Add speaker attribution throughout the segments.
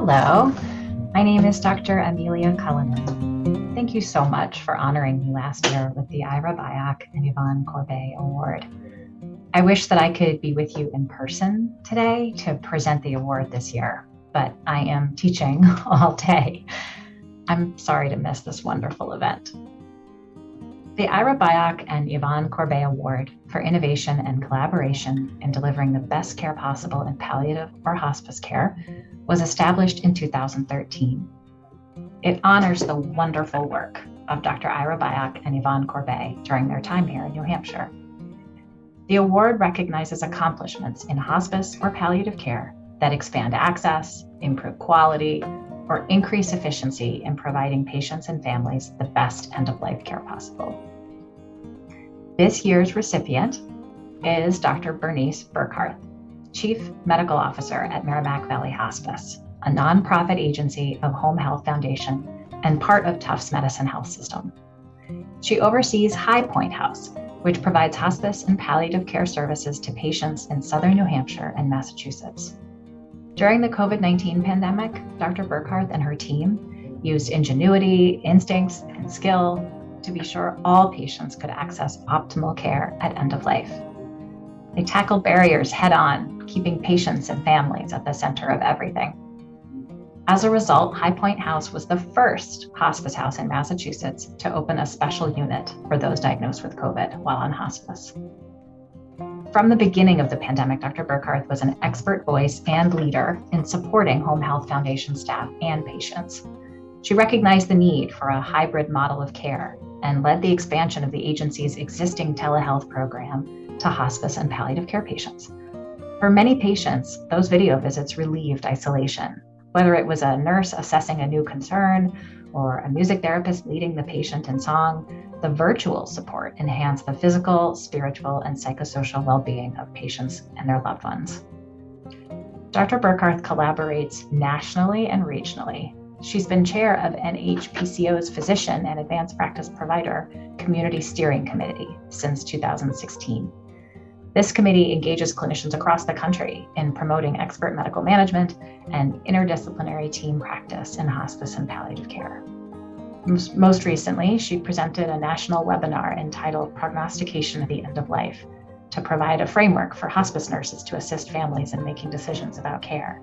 Speaker 1: Hello, my name is Dr. Amelia Cullinan. Thank you so much for honoring me last year with the Ira Byock and Yvonne Corbett Award. I wish that I could be with you in person today to present the award this year, but I am teaching all day. I'm sorry to miss this wonderful event. The Ira Byock and Yvonne Corbett Award for Innovation and Collaboration in Delivering the Best Care Possible in Palliative or Hospice Care was established in 2013. It honors the wonderful work of Dr. Ira Byock and Yvonne Corbett during their time here in New Hampshire. The award recognizes accomplishments in hospice or palliative care that expand access, improve quality, or increase efficiency in providing patients and families the best end of life care possible. This year's recipient is Dr. Bernice Burkhardt, Chief Medical Officer at Merrimack Valley Hospice, a nonprofit agency of Home Health Foundation and part of Tufts Medicine Health System. She oversees High Point House, which provides hospice and palliative care services to patients in southern New Hampshire and Massachusetts. During the COVID 19 pandemic, Dr. Burkhardt and her team used ingenuity, instincts, and skill to be sure all patients could access optimal care at end of life. They tackled barriers head on, keeping patients and families at the center of everything. As a result, High Point House was the first hospice house in Massachusetts to open a special unit for those diagnosed with COVID while on hospice. From the beginning of the pandemic, Dr. Burkhardt was an expert voice and leader in supporting Home Health Foundation staff and patients. She recognized the need for a hybrid model of care and led the expansion of the agency's existing telehealth program to hospice and palliative care patients. For many patients, those video visits relieved isolation, whether it was a nurse assessing a new concern or a music therapist leading the patient in song, the virtual support enhanced the physical, spiritual, and psychosocial well being of patients and their loved ones. Dr. Burkhardt collaborates nationally and regionally She's been chair of NHPCO's Physician and Advanced Practice Provider Community Steering Committee since 2016. This committee engages clinicians across the country in promoting expert medical management and interdisciplinary team practice in hospice and palliative care. Most recently, she presented a national webinar entitled Prognostication at the End of Life to provide a framework for hospice nurses to assist families in making decisions about care.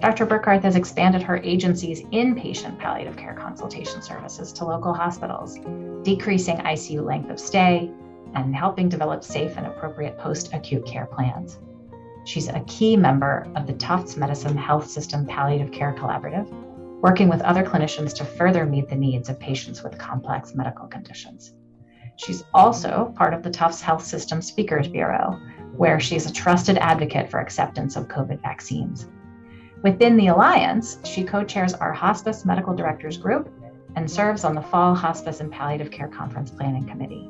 Speaker 1: Dr. Burkhardt has expanded her agency's inpatient palliative care consultation services to local hospitals, decreasing ICU length of stay and helping develop safe and appropriate post acute care plans. She's a key member of the Tufts Medicine Health System Palliative Care Collaborative, working with other clinicians to further meet the needs of patients with complex medical conditions. She's also part of the Tufts Health System Speakers Bureau, where she's a trusted advocate for acceptance of COVID vaccines. Within the Alliance, she co chairs our Hospice Medical Directors Group and serves on the Fall Hospice and Palliative Care Conference Planning Committee.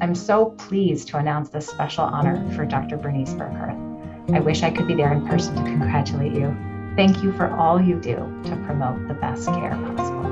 Speaker 1: I'm so pleased to announce this special honor for Dr. Bernice Burkhardt. I wish I could be there in person to congratulate you. Thank you for all you do to promote the best care possible.